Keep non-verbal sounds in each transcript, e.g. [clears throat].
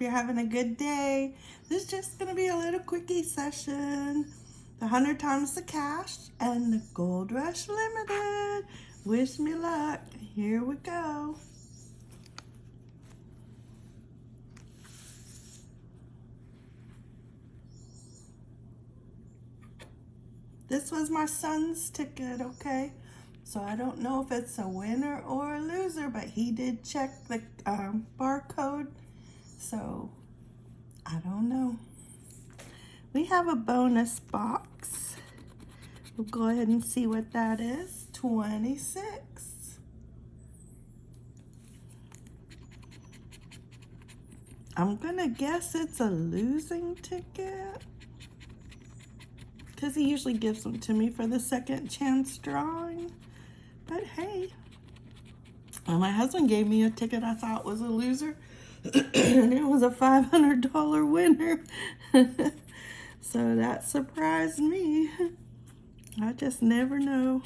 you're having a good day. This is just going to be a little quickie session. The 100 times the cash and the Gold Rush Limited. Wish me luck. Here we go. This was my son's ticket, okay? So I don't know if it's a winner or a loser, but he did check the um, barcode. So I don't know. We have a bonus box. We'll go ahead and see what that is. 26. I'm gonna guess it's a losing ticket because he usually gives them to me for the second chance drawing. But hey, well, my husband gave me a ticket I thought was a loser, [clears throat] and it was a $500 winner. [laughs] so that surprised me. I just never know.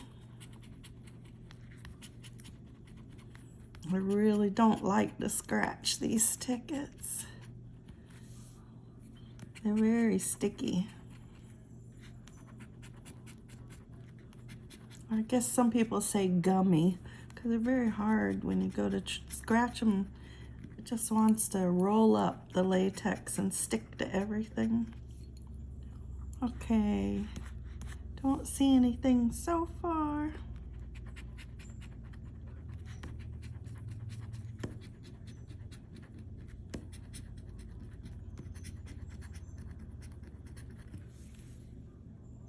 I really don't like to scratch these tickets. They're very sticky. I guess some people say gummy because they're very hard when you go to scratch them. Just wants to roll up the latex and stick to everything. Okay, don't see anything so far.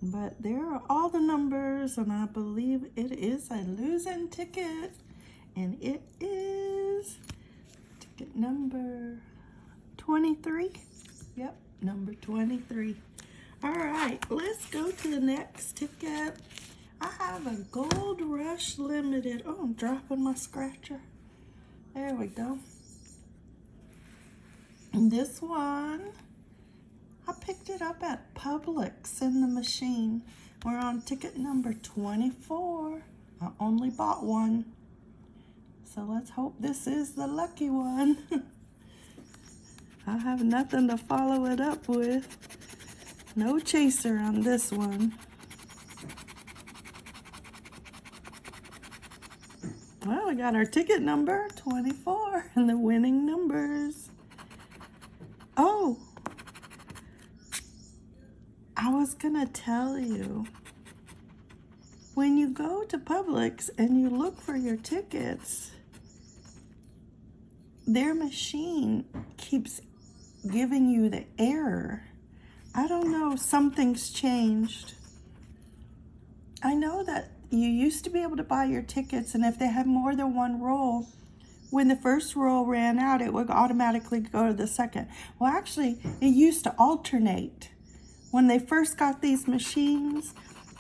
But there are all the numbers, and I believe it is a losing ticket. And it is number 23. Yep, number 23. All right, let's go to the next ticket. I have a Gold Rush Limited. Oh, I'm dropping my scratcher. There we go. And this one I picked it up at Publix in the machine. We're on ticket number 24. I only bought one. So let's hope this is the lucky one. [laughs] I have nothing to follow it up with. No chaser on this one. Well, we got our ticket number, 24, [laughs] and the winning numbers. Oh, I was gonna tell you, when you go to Publix and you look for your tickets, their machine keeps giving you the error. I don't know, something's changed. I know that you used to be able to buy your tickets and if they had more than one roll, when the first roll ran out, it would automatically go to the second. Well, actually, it used to alternate when they first got these machines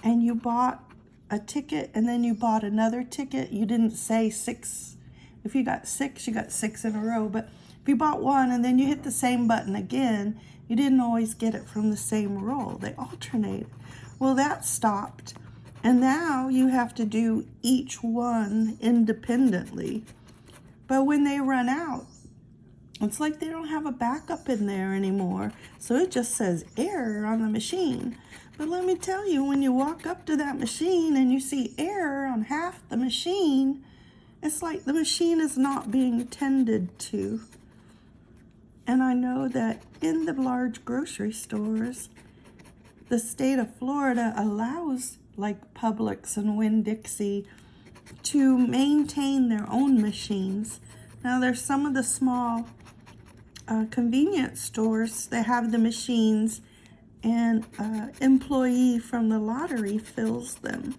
and you bought a ticket and then you bought another ticket, you didn't say six. If you got six, you got six in a row. But if you bought one and then you hit the same button again, you didn't always get it from the same roll. They alternate. Well, that stopped. And now you have to do each one independently. But when they run out, it's like they don't have a backup in there anymore. So it just says error on the machine. But let me tell you, when you walk up to that machine and you see error on half the machine, it's like the machine is not being tended to. And I know that in the large grocery stores, the state of Florida allows like Publix and Winn-Dixie to maintain their own machines. Now there's some of the small uh, convenience stores that have the machines and uh, employee from the lottery fills them.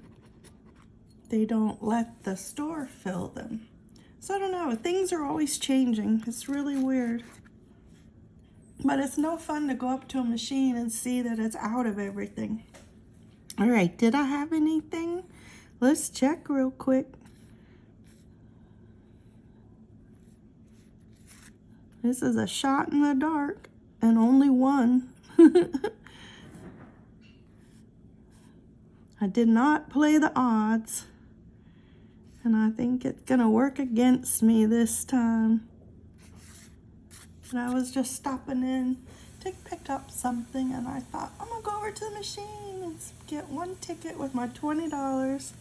They don't let the store fill them. So I don't know, things are always changing. It's really weird. But it's no fun to go up to a machine and see that it's out of everything. All right, did I have anything? Let's check real quick. This is a shot in the dark and only one. [laughs] I did not play the odds. And I think it's going to work against me this time. And I was just stopping in to pick up something and I thought, I'm gonna go over to the machine and get one ticket with my $20.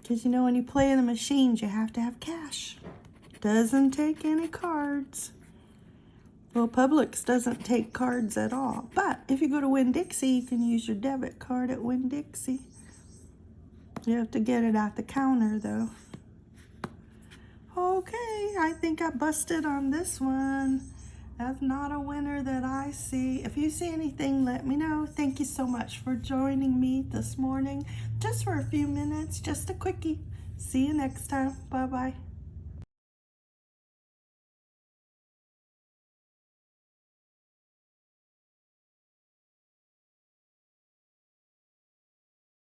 Because you know, when you play in the machines, you have to have cash. Doesn't take any cards. Well, Publix doesn't take cards at all. But if you go to Winn-Dixie, you can use your debit card at Winn-Dixie. You have to get it at the counter, though. Okay, I think I busted on this one. That's not a winner that I see. If you see anything, let me know. Thank you so much for joining me this morning. Just for a few minutes, just a quickie. See you next time. Bye-bye.